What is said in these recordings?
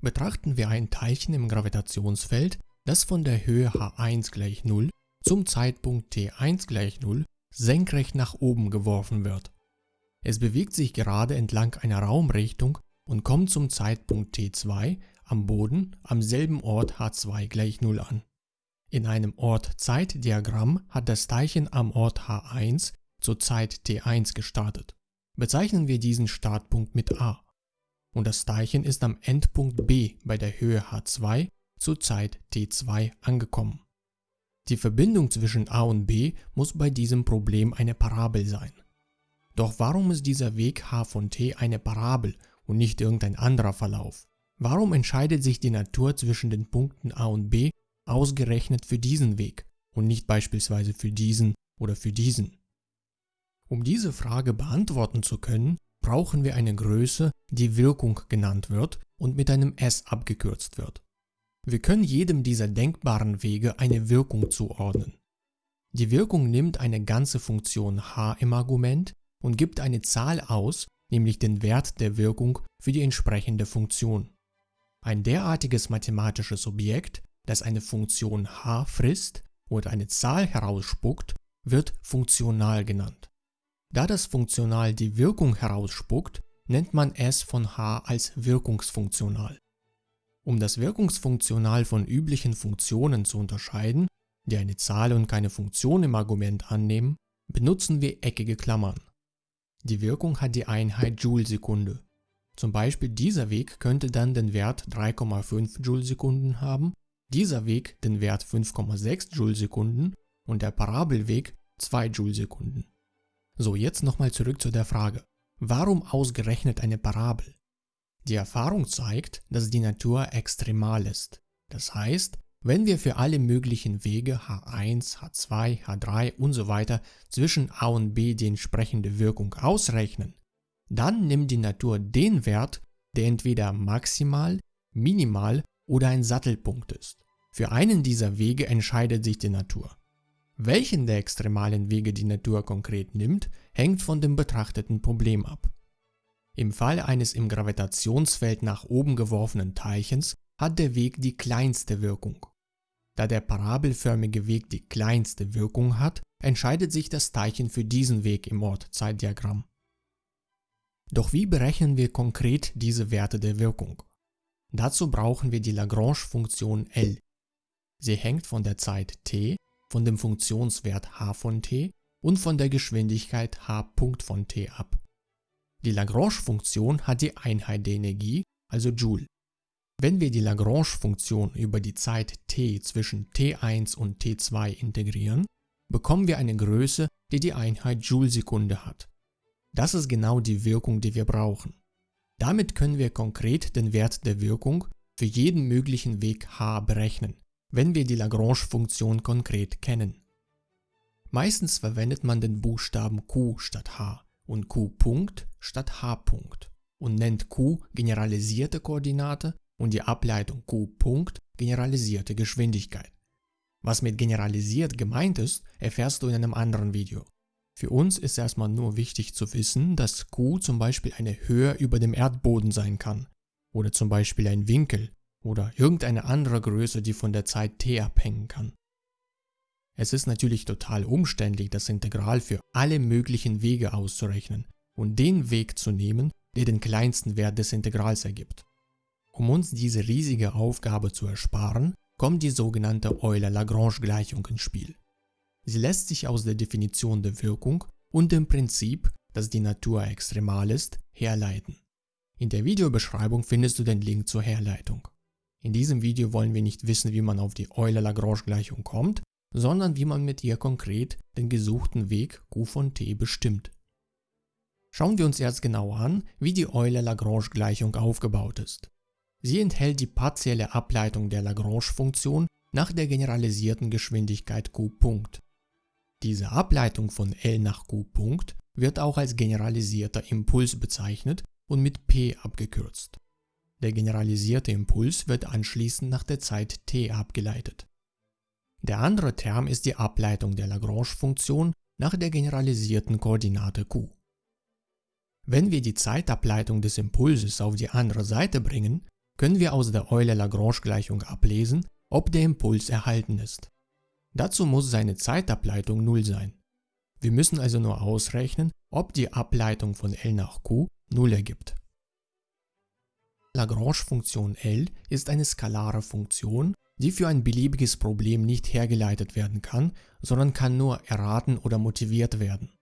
betrachten wir ein Teilchen im Gravitationsfeld, das von der Höhe h1 gleich 0 zum Zeitpunkt t1 gleich 0 senkrecht nach oben geworfen wird. Es bewegt sich gerade entlang einer Raumrichtung und kommt zum Zeitpunkt t2 am Boden am selben Ort h2 gleich 0 an. In einem Ort-Zeit-Diagramm hat das Teilchen am Ort h1 zur Zeit t1 gestartet. Bezeichnen wir diesen Startpunkt mit a. Und das Teilchen ist am Endpunkt b bei der Höhe h2 zur Zeit t2 angekommen. Die Verbindung zwischen a und b muss bei diesem Problem eine Parabel sein. Doch warum ist dieser Weg h von t eine Parabel und nicht irgendein anderer Verlauf? Warum entscheidet sich die Natur zwischen den Punkten a und b ausgerechnet für diesen Weg und nicht beispielsweise für diesen oder für diesen? Um diese Frage beantworten zu können, brauchen wir eine Größe, die Wirkung genannt wird und mit einem s abgekürzt wird. Wir können jedem dieser denkbaren Wege eine Wirkung zuordnen. Die Wirkung nimmt eine ganze Funktion h im Argument und gibt eine Zahl aus, nämlich den Wert der Wirkung für die entsprechende Funktion. Ein derartiges mathematisches Objekt, das eine Funktion h frisst oder eine Zahl herausspuckt, wird funktional genannt. Da das Funktional die Wirkung herausspuckt, nennt man es von h als wirkungsfunktional. Um das Wirkungsfunktional von üblichen Funktionen zu unterscheiden, die eine Zahl und keine Funktion im Argument annehmen, benutzen wir eckige Klammern. Die Wirkung hat die Einheit Joule-Sekunde. Zum Beispiel dieser Weg könnte dann den Wert 3,5 Joule-Sekunden haben, dieser Weg den Wert 5,6 Joule-Sekunden und der Parabelweg 2 Joule-Sekunden. So, jetzt nochmal zurück zu der Frage, warum ausgerechnet eine Parabel? Die Erfahrung zeigt, dass die Natur extremal ist. Das heißt, wenn wir für alle möglichen Wege h1, h2, h3 und so weiter zwischen a und b die entsprechende Wirkung ausrechnen, dann nimmt die Natur den Wert, der entweder maximal, minimal oder ein Sattelpunkt ist. Für einen dieser Wege entscheidet sich die Natur. Welchen der extremalen Wege die Natur konkret nimmt, hängt von dem betrachteten Problem ab. Im Fall eines im Gravitationsfeld nach oben geworfenen Teilchens hat der Weg die kleinste Wirkung. Da der parabelförmige Weg die kleinste Wirkung hat, entscheidet sich das Teilchen für diesen Weg im Ort-Zeitdiagramm. Doch wie berechnen wir konkret diese Werte der Wirkung? Dazu brauchen wir die Lagrange-Funktion L. Sie hängt von der Zeit t von dem Funktionswert h von t und von der Geschwindigkeit h von t ab. Die Lagrange-Funktion hat die Einheit der Energie, also Joule. Wenn wir die Lagrange-Funktion über die Zeit t zwischen t1 und t2 integrieren, bekommen wir eine Größe, die die Einheit Joule-Sekunde hat. Das ist genau die Wirkung, die wir brauchen. Damit können wir konkret den Wert der Wirkung für jeden möglichen Weg h berechnen wenn wir die Lagrange-Funktion konkret kennen. Meistens verwendet man den Buchstaben q statt h und q statt h und nennt q generalisierte Koordinate und die Ableitung q generalisierte Geschwindigkeit. Was mit generalisiert gemeint ist, erfährst du in einem anderen Video. Für uns ist erstmal nur wichtig zu wissen, dass q zum Beispiel eine Höhe über dem Erdboden sein kann oder zum Beispiel ein Winkel oder irgendeine andere Größe, die von der Zeit t abhängen kann. Es ist natürlich total umständlich, das Integral für alle möglichen Wege auszurechnen und den Weg zu nehmen, der den kleinsten Wert des Integrals ergibt. Um uns diese riesige Aufgabe zu ersparen, kommt die sogenannte Euler-Lagrange-Gleichung ins Spiel. Sie lässt sich aus der Definition der Wirkung und dem Prinzip, dass die Natur extremal ist, herleiten. In der Videobeschreibung findest du den Link zur Herleitung. In diesem Video wollen wir nicht wissen, wie man auf die Euler-Lagrange-Gleichung kommt, sondern wie man mit ihr konkret den gesuchten Weg Q von t bestimmt. Schauen wir uns erst genau an, wie die Euler-Lagrange-Gleichung aufgebaut ist. Sie enthält die partielle Ableitung der Lagrange-Funktion nach der generalisierten Geschwindigkeit q. Diese Ableitung von L nach q. wird auch als generalisierter Impuls bezeichnet und mit p abgekürzt. Der generalisierte Impuls wird anschließend nach der Zeit t abgeleitet. Der andere Term ist die Ableitung der Lagrange-Funktion nach der generalisierten Koordinate q. Wenn wir die Zeitableitung des Impulses auf die andere Seite bringen, können wir aus der Euler-Lagrange-Gleichung ablesen, ob der Impuls erhalten ist. Dazu muss seine Zeitableitung 0 sein. Wir müssen also nur ausrechnen, ob die Ableitung von L nach Q 0 ergibt. Lagrange-Funktion L ist eine skalare Funktion, die für ein beliebiges Problem nicht hergeleitet werden kann, sondern kann nur erraten oder motiviert werden.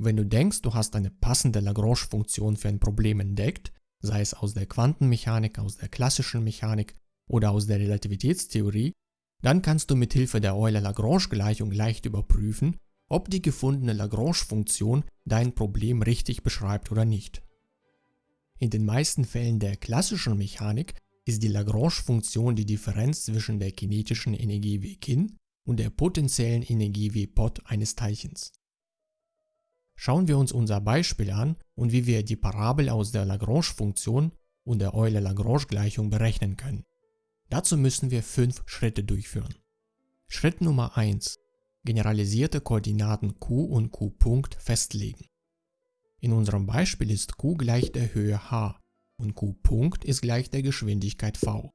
Wenn du denkst, du hast eine passende Lagrange-Funktion für ein Problem entdeckt, sei es aus der Quantenmechanik, aus der klassischen Mechanik oder aus der Relativitätstheorie, dann kannst du mit Hilfe der Euler-Lagrange-Gleichung leicht überprüfen, ob die gefundene Lagrange-Funktion dein Problem richtig beschreibt oder nicht. In den meisten Fällen der klassischen Mechanik ist die Lagrange-Funktion die Differenz zwischen der kinetischen Energie W kin und der potenziellen Energie W pot eines Teilchens. Schauen wir uns unser Beispiel an und wie wir die Parabel aus der Lagrange-Funktion und der Euler-Lagrange-Gleichung berechnen können. Dazu müssen wir fünf Schritte durchführen. Schritt Nummer 1. Generalisierte Koordinaten q und q Punkt festlegen. In unserem Beispiel ist q gleich der Höhe h und q Punkt ist gleich der Geschwindigkeit v.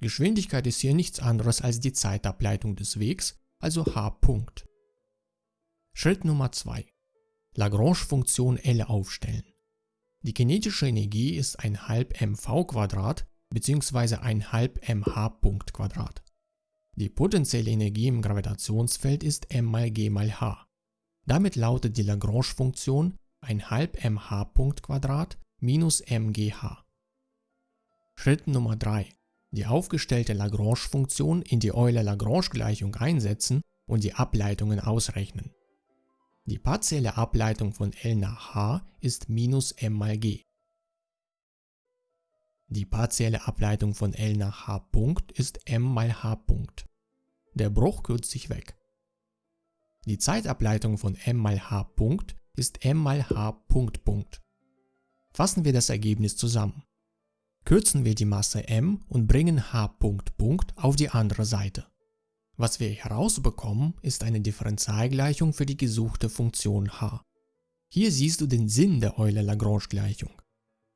Geschwindigkeit ist hier nichts anderes als die Zeitableitung des Wegs, also h Punkt. Schritt Nummer 2. Lagrange-Funktion L aufstellen. Die kinetische Energie ist ein halb mv bzw. ein halb mh Punkt. Die potenzielle Energie im Gravitationsfeld ist m mal g mal h. Damit lautet die Lagrange-Funktion ein halb mh Punkt Quadrat minus mgh. Schritt Nummer 3. Die aufgestellte Lagrange-Funktion in die Euler-Lagrange-Gleichung einsetzen und die Ableitungen ausrechnen. Die partielle Ableitung von L nach H ist minus m mal g. Die partielle Ableitung von L nach H Punkt ist m mal H Punkt. Der Bruch kürzt sich weg. Die Zeitableitung von m mal H Punkt ist m mal H Punkt Punkt. Fassen wir das Ergebnis zusammen. Kürzen wir die Masse m und bringen H Punkt Punkt auf die andere Seite. Was wir herausbekommen, ist eine Differentialgleichung für die gesuchte Funktion h. Hier siehst du den Sinn der Euler-Lagrange-Gleichung.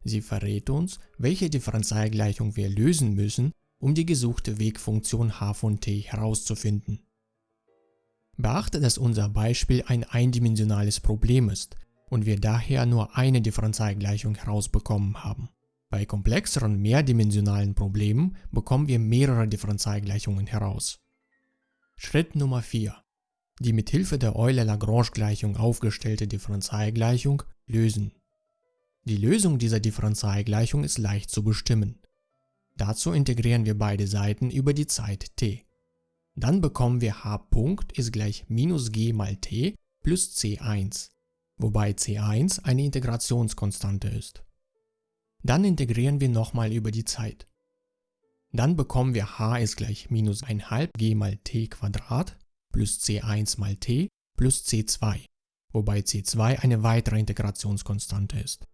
Sie verrät uns, welche Differentialgleichung wir lösen müssen, um die gesuchte Wegfunktion h von t herauszufinden. Beachte, dass unser Beispiel ein eindimensionales Problem ist und wir daher nur eine Differentialgleichung herausbekommen haben. Bei komplexeren mehrdimensionalen Problemen bekommen wir mehrere Differentialgleichungen heraus. Schritt Nummer 4. Die mit Hilfe der Euler-Lagrange-Gleichung aufgestellte Differentialgleichung lösen. Die Lösung dieser Differentialgleichung ist leicht zu bestimmen. Dazu integrieren wir beide Seiten über die Zeit t. Dann bekommen wir h Punkt ist gleich minus g mal t plus c1, wobei c1 eine Integrationskonstante ist. Dann integrieren wir nochmal über die Zeit. Dann bekommen wir h ist gleich minus 1 g mal t Quadrat plus c1 mal t plus c2, wobei c2 eine weitere Integrationskonstante ist.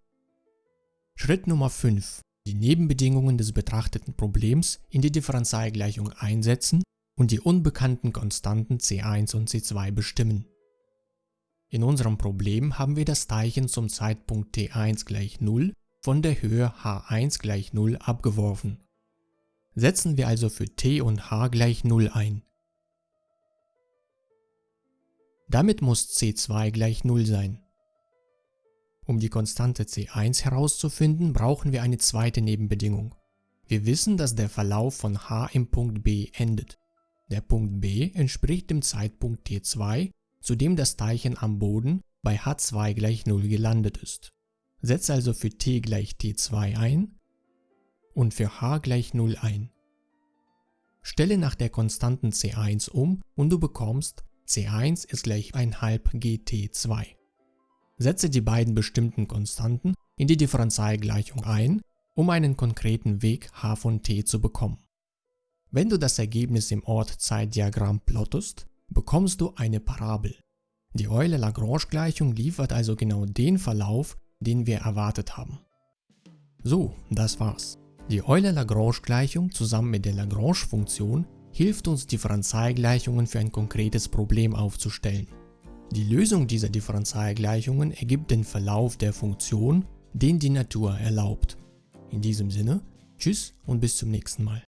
Schritt Nummer 5. Die Nebenbedingungen des betrachteten Problems in die Differentialgleichung einsetzen und die unbekannten Konstanten c1 und c2 bestimmen. In unserem Problem haben wir das Teilchen zum Zeitpunkt t1 gleich 0 von der Höhe h1 gleich 0 abgeworfen. Setzen wir also für t und h gleich 0 ein. Damit muss c2 gleich 0 sein. Um die Konstante c1 herauszufinden, brauchen wir eine zweite Nebenbedingung. Wir wissen, dass der Verlauf von h im Punkt B endet. Der Punkt B entspricht dem Zeitpunkt t2, zu dem das Teilchen am Boden bei h2 gleich 0 gelandet ist. Setze also für t gleich t2 ein und für h gleich 0 ein. Stelle nach der Konstanten c1 um und du bekommst c1 ist gleich 1 halb gt2. Setze die beiden bestimmten Konstanten in die Differentialgleichung ein, um einen konkreten Weg h von t zu bekommen. Wenn du das Ergebnis im Ort-Zeit-Diagramm plottest, bekommst du eine Parabel. Die Euler-Lagrange-Gleichung liefert also genau den Verlauf, den wir erwartet haben. So, das war's. Die Euler-Lagrange-Gleichung zusammen mit der Lagrange-Funktion hilft uns Differentialgleichungen für ein konkretes Problem aufzustellen. Die Lösung dieser Differentialgleichungen ergibt den Verlauf der Funktion, den die Natur erlaubt. In diesem Sinne, Tschüss und bis zum nächsten Mal.